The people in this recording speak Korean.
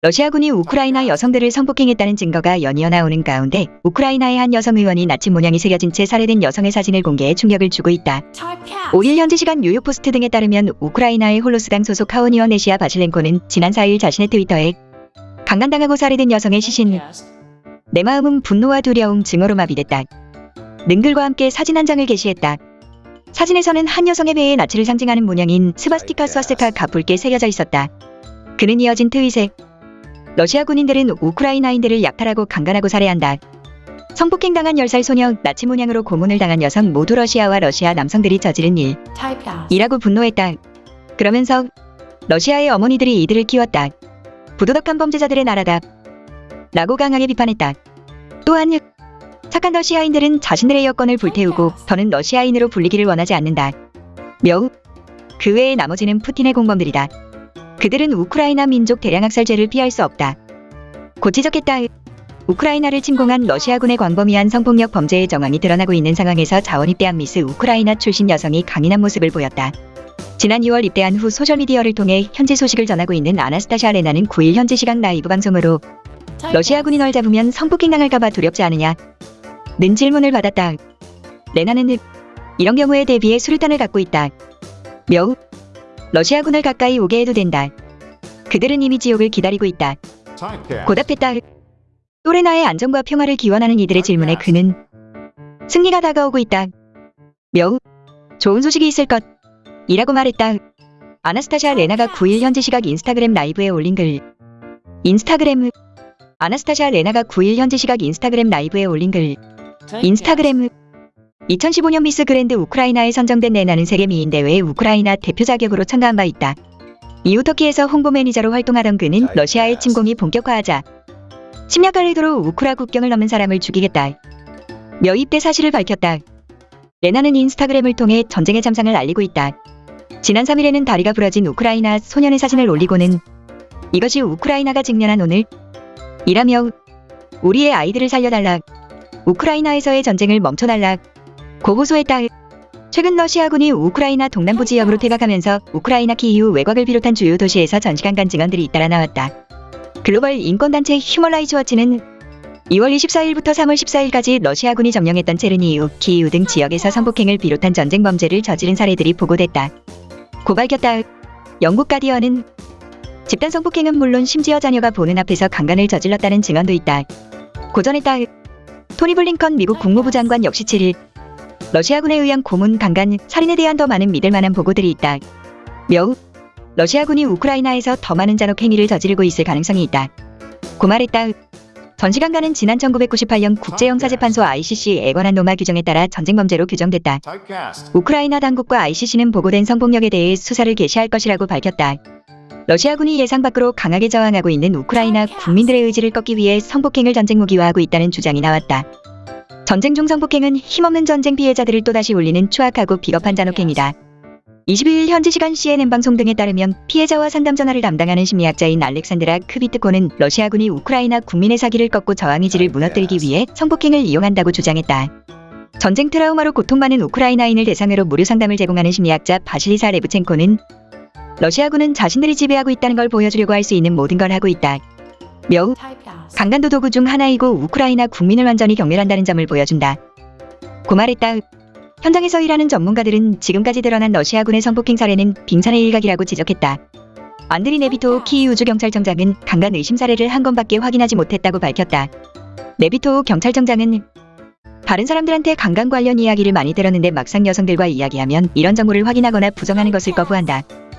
러시아군이 우크라이나 여성들을 성폭행했다는 증거가 연이어 나오는 가운데 우크라이나의 한 여성 의원이 나치 문양이 새겨진 채 살해된 여성의 사진을 공개해 충격을 주고 있다. 5일 현지 시간 뉴욕포스트 등에 따르면 우크라이나의 홀로스당 소속 하원 의원 레시아 바실렌코는 지난 4일 자신의 트위터에 강간당하고 살해된 여성의 시신 내 마음은 분노와 두려움 증오로 마비됐다. 는 글과 함께 사진 한 장을 게시했다. 사진에서는 한 여성의 배에 나치를 상징하는 문양인 스바스티카 스와스카가 붉게 새겨져 있었다. 그는 이어진 트윗에 러시아 군인들은 우크라이나인들을 약탈하고 강간하고 살해한다. 성폭행당한 10살 소녀, 나치 문양으로 고문을 당한 여성 모두 러시아와 러시아 남성들이 저지른 일. 이라고 분노했다. 그러면서 러시아의 어머니들이 이들을 키웠다. 부도덕한 범죄자들의 나라다. 라고 강하게 비판했다. 또한 착한 러시아인들은 자신들의 여권을 불태우고 더는 러시아인으로 불리기를 원하지 않는다. 며, 그 외의 나머지는 푸틴의 공범들이다. 그들은 우크라이나 민족 대량학살죄를 피할 수 없다. 고 지적했다. 우크라이나를 침공한 러시아군의 광범위한 성폭력 범죄의 정황이 드러나고 있는 상황에서 자원 입대한 미스 우크라이나 출신 여성이 강인한 모습을 보였다. 지난 2월 입대한 후 소셜미디어를 통해 현지 소식을 전하고 있는 아나스타샤 레나는 9일 현지 시각 라이브 방송으로 러시아군이 널 잡으면 성폭행당할까봐 두렵지 않으냐? 는 질문을 받았다. 레나는 이런 경우에 대비해 수류탄을 갖고 있다. 며 러시아군을 가까이 오게 해도 된다. 그들은 이미 지옥을 기다리고 있다. 고답했다. 또레나의 안정과 평화를 기원하는 이들의 질문에 그는 승리가 다가오고 있다. 며 좋은 소식이 있을 것. 이라고 말했다. 아나스타샤 레나가 9일 현지 시각 인스타그램 라이브에 올린 글. 인스타그램 아나스타샤 레나가 9일 현지 시각 인스타그램 라이브에 올린 글. 인스타그램 2015년 미스 그랜드 우크라이나에 선정된 레나는 세계 미인 대회에 우크라이나 대표 자격으로 참가한 바 있다. 이후 터키에서 홍보 매니저로 활동하던 그는 러시아의 침공이 본격화하자 침략할 의도로 우크라 국경을 넘은 사람을 죽이겠다. 며 입대 사실을 밝혔다. 레나는 인스타그램을 통해 전쟁의 참상을 알리고 있다. 지난 3일에는 다리가 부러진 우크라이나 소년의 사진을 올리고는 이것이 우크라이나가 직면한 오늘 이라며 우리의 아이들을 살려달라. 우크라이나에서의 전쟁을 멈춰달라. 호소했다. 최근 러시아군이 우크라이나 동남부 지역으로 퇴각하면서 우크라이나 키이우 외곽을 비롯한 주요 도시에서 전시 강간 증언들이 잇따라 나왔다. 글로벌 인권단체 휴먼라이츠 워치는 2월 24일부터 3월 14일까지 러시아군이 점령했던 체르니히우, 키이우 등 지역에서 성폭행을 비롯한 전쟁 범죄를 저지른 사례들이 보고됐다. 고 밝혔다. 영국 가디언은 집단 성폭행은 물론 심지어 자녀가 보는 앞에서 강간을 저질렀다는 증언도 있다. 고전했다. 토니 블링컨 미국 국무부 장관 역시 7일 러시아군에 의한 고문, 강간, 살인에 대한 더 많은 믿을 만한 보고들이 있다. 며 러시아군이 우크라이나에서 더 많은 잔혹 행위를 저지르고 있을 가능성이 있다. 고 말했다. 전시강간은 지난 1998년 국제형사재판소 ICC에 관한 노마 규정에 따라 전쟁범죄로 규정됐다. 우크라이나 당국과 ICC는 보고된 성폭력에 대해 수사를 개시할 것이라고 밝혔다. 러시아군이 예상 밖으로 강하게 저항하고 있는 우크라이나 국민들의 의지를 꺾기 위해 성폭행을 전쟁 무기화하고 있다는 주장이 나왔다. 전쟁 중 성폭행은 힘없는 전쟁 피해자들을 또다시 울리는 추악하고 비겁한 잔혹행위다. 22일 현지 시간 CNN 방송 등에 따르면 피해자와 상담 전화를 담당하는 심리학자인 알렉산드라 크비트코는 러시아군이 우크라이나 국민의 사기를 꺾고 저항 의지를 무너뜨리기 위해 성폭행을 이용한다고 주장했다. 전쟁 트라우마로 고통받는 우크라이나인을 대상으로 무료 상담을 제공하는 심리학자 바실리사 레브첸코는 러시아군은 자신들이 지배하고 있다는 걸 보여주려고 할 수 있는 모든 걸 하고 있다. 며 강간도 도구 중 하나이고 우크라이나 국민을 완전히 경멸한다는 점을 보여준다. 고 말했다. 현장에서 일하는 전문가들은 지금까지 드러난 러시아군의 성폭행 사례는 빙산의 일각이라고 지적했다. 안드리 네비토 키이 우주 경찰청장은 강간 의심 사례를 한 건밖에 확인하지 못했다고 밝혔다. 네비토 경찰청장은 다른 사람들한테 강간 관련 이야기를 많이 들었는데 막상 여성들과 이야기하면 이런 정보를 확인하거나 부정하는 것을 거부한다.